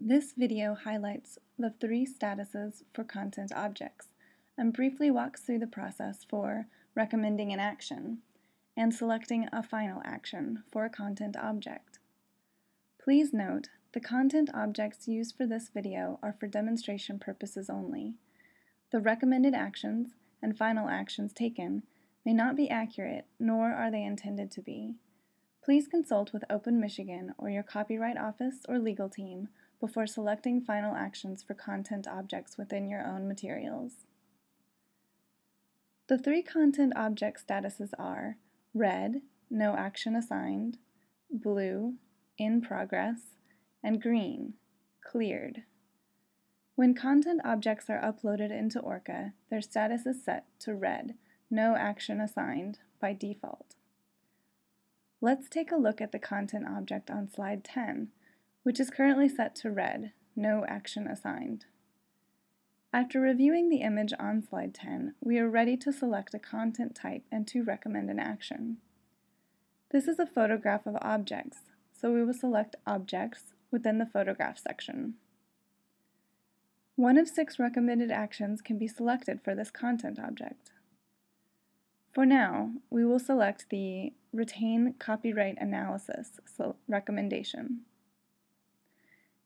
This video highlights the three statuses for content objects and briefly walks through the process for recommending an action and selecting a final action for a content object. Please note, the content objects used for this video are for demonstration purposes only. The recommended actions and final actions taken may not be accurate, nor are they intended to be. Please consult with Open Michigan or your copyright office or legal team before selecting final actions for content objects within your own materials. The three content object statuses are red, no action assigned, blue, in progress, and green, cleared. When content objects are uploaded into OERca, their status is set to red, no action assigned, by default. Let's take a look at the content object on slide 10, which is currently set to red, no action assigned. After reviewing the image on slide 10, we are ready to select a content type and to recommend an action. This is a photograph of objects, so we will select Objects within the Photograph section. One of six recommended actions can be selected for this content object. For now, we will select the Retain Copyright Analysis recommendation.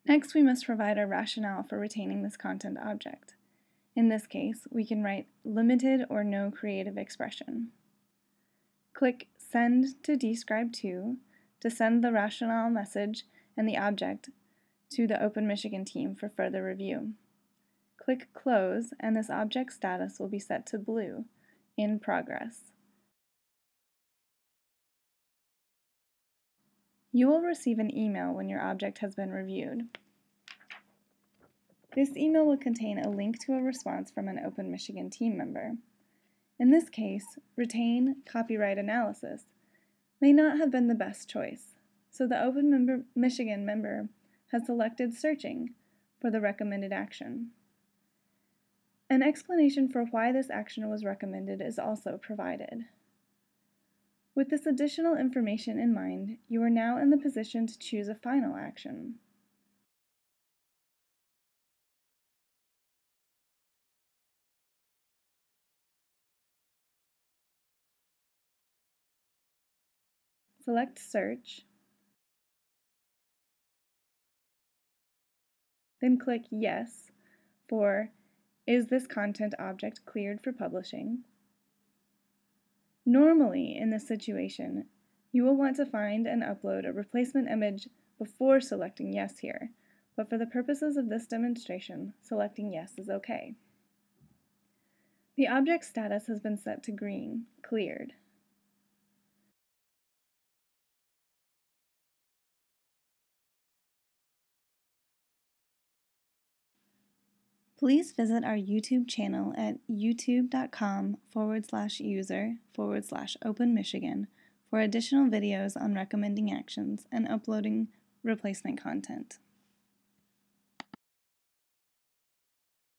Next, we must provide a rationale for retaining this content object. In this case, we can write limited or no creative expression. Click Send to dScribe2 to send the rationale message and the object to the Open Michigan team for further review. Click Close and this object status will be set to blue, in progress. You will receive an email when your object has been reviewed. This email will contain a link to a response from an Open Michigan team member. In this case, retain copyright analysis may not have been the best choice, so the Open member Michigan member has selected searching for the recommended action. An explanation for why this action was recommended is also provided. With this additional information in mind, you are now in the position to choose a final action. Select Search, then click Yes for Is this content object cleared for publishing? Normally, in this situation, you will want to find and upload a replacement image before selecting Yes here, but for the purposes of this demonstration, selecting Yes is okay. The object status has been set to green, cleared. Please visit our YouTube channel at youtube.com forward slash user forward slash open Michigan for additional videos on recommending actions and uploading replacement content.